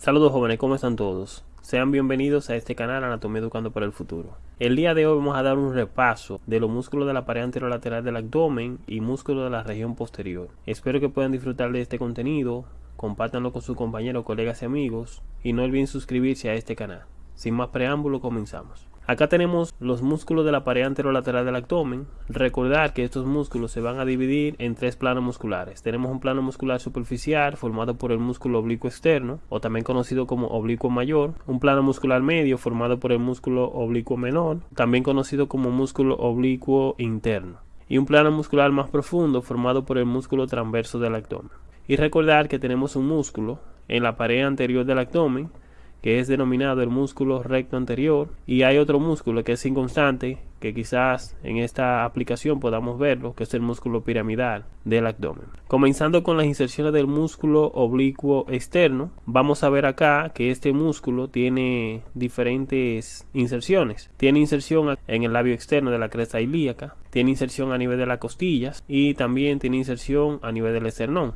Saludos jóvenes, ¿cómo están todos? Sean bienvenidos a este canal Anatomía Educando para el Futuro. El día de hoy vamos a dar un repaso de los músculos de la pared anterolateral del abdomen y músculos de la región posterior. Espero que puedan disfrutar de este contenido, compártanlo con sus compañeros, colegas y amigos y no olviden suscribirse a este canal. Sin más preámbulo, comenzamos. Acá tenemos los músculos de la pared anterolateral del abdomen. Recordar que estos músculos se van a dividir en tres planos musculares. Tenemos un plano muscular superficial formado por el músculo oblicuo externo, o también conocido como oblicuo mayor. Un plano muscular medio formado por el músculo oblicuo menor, también conocido como músculo oblicuo interno. Y un plano muscular más profundo formado por el músculo transverso del abdomen. Y recordar que tenemos un músculo en la pared anterior del abdomen que es denominado el músculo recto anterior y hay otro músculo que es inconstante que quizás en esta aplicación podamos verlo que es el músculo piramidal del abdomen. Comenzando con las inserciones del músculo oblicuo externo vamos a ver acá que este músculo tiene diferentes inserciones. Tiene inserción en el labio externo de la cresta ilíaca tiene inserción a nivel de las costillas y también tiene inserción a nivel del esternón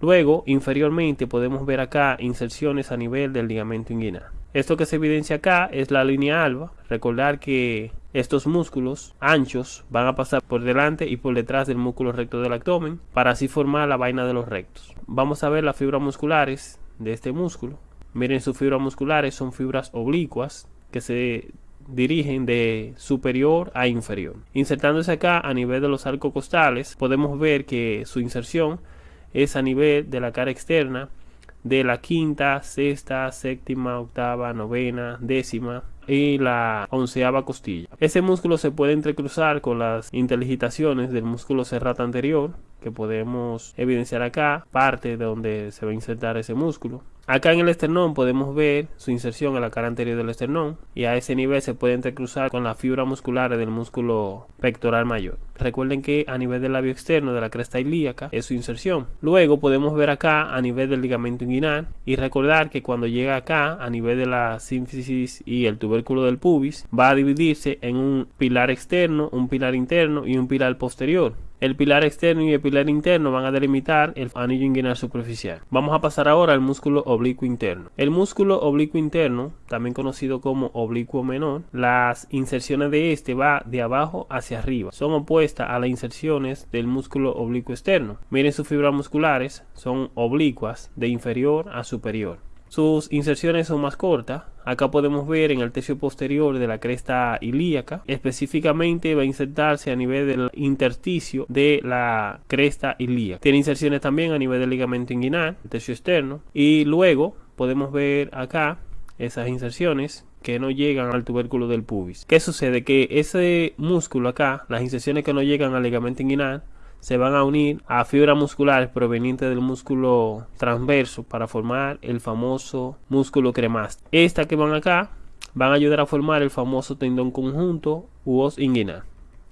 Luego, inferiormente podemos ver acá inserciones a nivel del ligamento inguinal. Esto que se evidencia acá es la línea alba. Recordar que estos músculos anchos van a pasar por delante y por detrás del músculo recto del abdomen para así formar la vaina de los rectos. Vamos a ver las fibras musculares de este músculo. Miren sus fibras musculares son fibras oblicuas que se dirigen de superior a inferior. Insertándose acá a nivel de los arcos costales podemos ver que su inserción es a nivel de la cara externa de la quinta, sexta, séptima, octava, novena, décima y la onceava costilla. Ese músculo se puede entrecruzar con las interligitaciones del músculo serrato anterior que podemos evidenciar acá, parte de donde se va a insertar ese músculo. Acá en el esternón podemos ver su inserción en la cara anterior del esternón y a ese nivel se puede entrecruzar con la fibra muscular del músculo pectoral mayor. Recuerden que a nivel del labio externo de la cresta ilíaca es su inserción. Luego podemos ver acá a nivel del ligamento inguinal y recordar que cuando llega acá a nivel de la sínfisis y el tubérculo del pubis va a dividirse en un pilar externo, un pilar interno y un pilar posterior. El pilar externo y el pilar interno van a delimitar el anillo inguinal superficial. Vamos a pasar ahora al músculo oblicuo interno. El músculo oblicuo interno, también conocido como oblicuo menor, las inserciones de este va de abajo hacia arriba. Son opuestas a las inserciones del músculo oblicuo externo. Miren sus fibras musculares, son oblicuas de inferior a superior. Sus inserciones son más cortas. Acá podemos ver en el tercio posterior de la cresta ilíaca. Específicamente va a insertarse a nivel del intersticio de la cresta ilíaca. Tiene inserciones también a nivel del ligamento inguinal, el tercio externo. Y luego podemos ver acá esas inserciones que no llegan al tubérculo del pubis. ¿Qué sucede? Que ese músculo acá, las inserciones que no llegan al ligamento inguinal, se van a unir a fibras musculares provenientes del músculo transverso para formar el famoso músculo cremaste. Estas que van acá van a ayudar a formar el famoso tendón conjunto u os inguinal,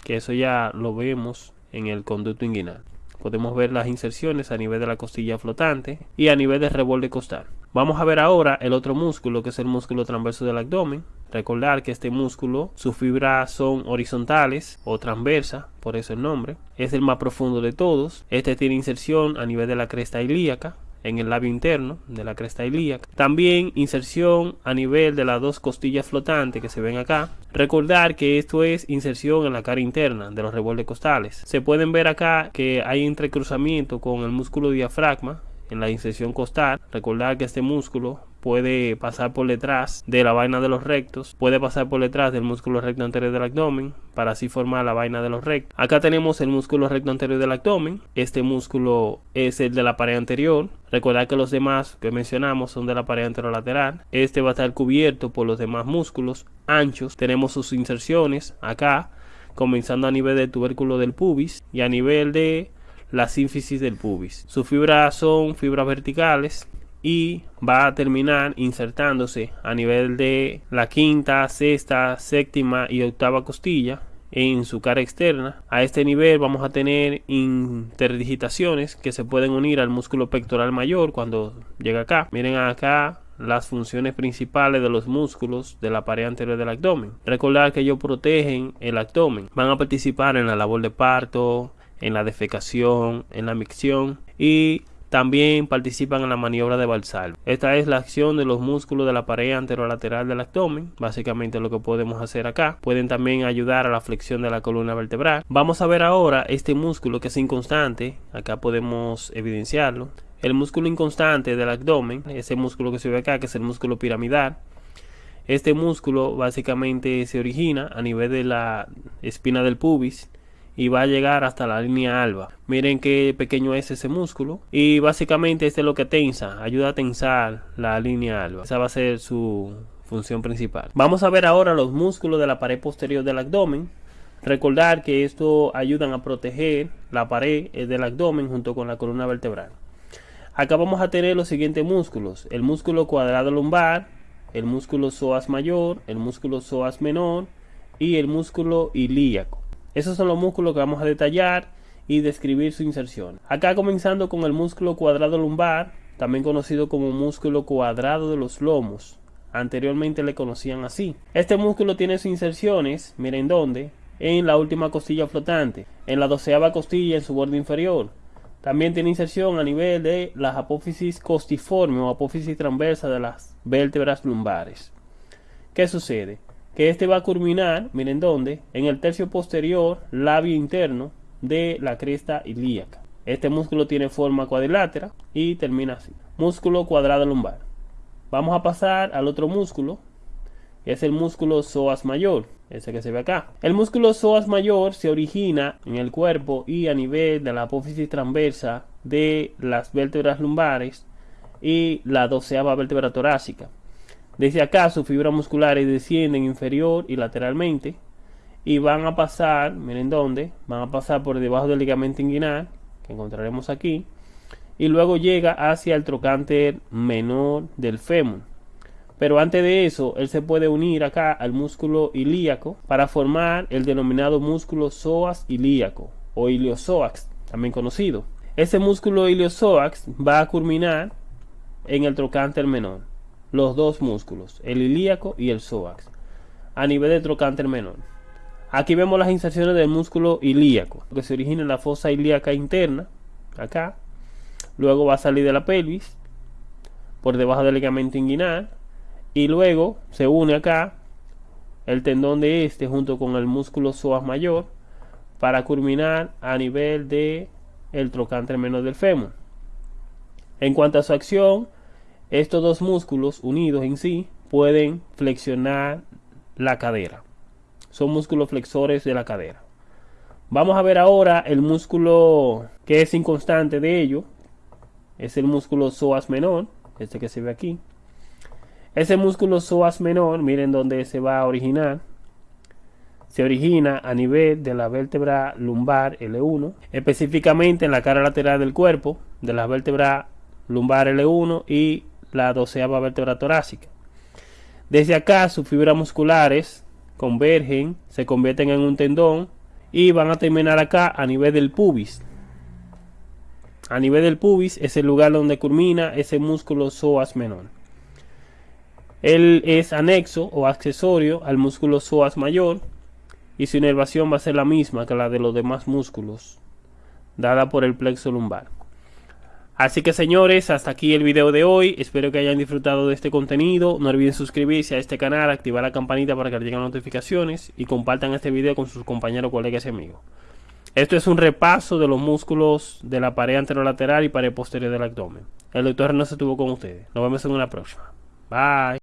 que eso ya lo vemos en el conducto inguinal. Podemos ver las inserciones a nivel de la costilla flotante y a nivel del reborde costal. Vamos a ver ahora el otro músculo que es el músculo transverso del abdomen. Recordar que este músculo, sus fibras son horizontales o transversas, por eso el nombre. Es el más profundo de todos. Este tiene inserción a nivel de la cresta ilíaca, en el labio interno de la cresta ilíaca. También inserción a nivel de las dos costillas flotantes que se ven acá. Recordar que esto es inserción en la cara interna de los rebordes costales. Se pueden ver acá que hay entrecruzamiento con el músculo diafragma en la inserción costal. Recordar que este músculo puede pasar por detrás de la vaina de los rectos, puede pasar por detrás del músculo recto anterior del abdomen para así formar la vaina de los rectos. Acá tenemos el músculo recto anterior del abdomen, este músculo es el de la pared anterior. Recordar que los demás que mencionamos son de la pared anterolateral. Este va a estar cubierto por los demás músculos anchos. Tenemos sus inserciones acá, comenzando a nivel del tubérculo del pubis y a nivel de la sínfisis del pubis. Sus fibras son fibras verticales y va a terminar insertándose a nivel de la quinta, sexta, séptima y octava costilla en su cara externa. A este nivel vamos a tener interdigitaciones que se pueden unir al músculo pectoral mayor cuando llega acá. Miren acá las funciones principales de los músculos de la pared anterior del abdomen. Recordar que ellos protegen el abdomen. Van a participar en la labor de parto, en la defecación, en la micción y también participan en la maniobra de Valsalva. Esta es la acción de los músculos de la pared anterolateral del abdomen, básicamente lo que podemos hacer acá. Pueden también ayudar a la flexión de la columna vertebral. Vamos a ver ahora este músculo que es inconstante, acá podemos evidenciarlo. El músculo inconstante del abdomen, ese músculo que se ve acá, que es el músculo piramidal. Este músculo básicamente se origina a nivel de la espina del pubis y va a llegar hasta la línea alba. Miren qué pequeño es ese músculo y básicamente este es lo que tensa, ayuda a tensar la línea alba. Esa va a ser su función principal. Vamos a ver ahora los músculos de la pared posterior del abdomen. Recordar que esto ayudan a proteger la pared del abdomen junto con la columna vertebral. Acá vamos a tener los siguientes músculos. El músculo cuadrado lumbar, el músculo psoas mayor, el músculo psoas menor y el músculo ilíaco. Esos son los músculos que vamos a detallar y describir su inserción. Acá comenzando con el músculo cuadrado lumbar, también conocido como músculo cuadrado de los lomos. Anteriormente le conocían así. Este músculo tiene sus inserciones, miren dónde, en la última costilla flotante, en la doceava costilla en su borde inferior. También tiene inserción a nivel de la apófisis costiforme o apófisis transversa de las vértebras lumbares. ¿Qué sucede? Que este va a culminar, miren dónde, en el tercio posterior labio interno de la cresta ilíaca. Este músculo tiene forma cuadrilátera y termina así. Músculo cuadrado lumbar. Vamos a pasar al otro músculo, que es el músculo psoas mayor, ese que se ve acá. El músculo psoas mayor se origina en el cuerpo y a nivel de la apófisis transversa de las vértebras lumbares y la doceava vértebra torácica. Desde acá sus fibras musculares descienden inferior y lateralmente y van a pasar, miren dónde, van a pasar por debajo del ligamento inguinal, que encontraremos aquí, y luego llega hacia el trocánter menor del fémur. Pero antes de eso, él se puede unir acá al músculo ilíaco para formar el denominado músculo psoas ilíaco o iliopsoas, también conocido. Ese músculo iliopsoas va a culminar en el trocánter menor los dos músculos, el ilíaco y el psoas, a nivel de trocánter menor. Aquí vemos las inserciones del músculo ilíaco, que se origina en la fosa ilíaca interna, acá. Luego va a salir de la pelvis, por debajo del ligamento inguinal, y luego se une acá el tendón de este junto con el músculo psoas mayor para culminar a nivel de el trocánter menor del fémur. En cuanto a su acción, estos dos músculos unidos en sí pueden flexionar la cadera. Son músculos flexores de la cadera. Vamos a ver ahora el músculo que es inconstante de ello. Es el músculo psoas menor, este que se ve aquí. Ese músculo psoas menor, miren dónde se va a originar. Se origina a nivel de la vértebra lumbar L1, específicamente en la cara lateral del cuerpo, de la vértebra lumbar L1 y la doceava vértebra torácica. Desde acá sus fibras musculares convergen, se convierten en un tendón y van a terminar acá a nivel del pubis. A nivel del pubis es el lugar donde culmina ese músculo psoas menor. Él es anexo o accesorio al músculo psoas mayor y su inervación va a ser la misma que la de los demás músculos, dada por el plexo lumbar. Así que señores, hasta aquí el video de hoy. Espero que hayan disfrutado de este contenido. No olviden suscribirse a este canal, activar la campanita para que les lleguen notificaciones y compartan este video con sus compañeros, colegas y amigos. Esto es un repaso de los músculos de la pared anterolateral y pared posterior del abdomen. El doctor no se estuvo con ustedes. Nos vemos en una próxima. Bye.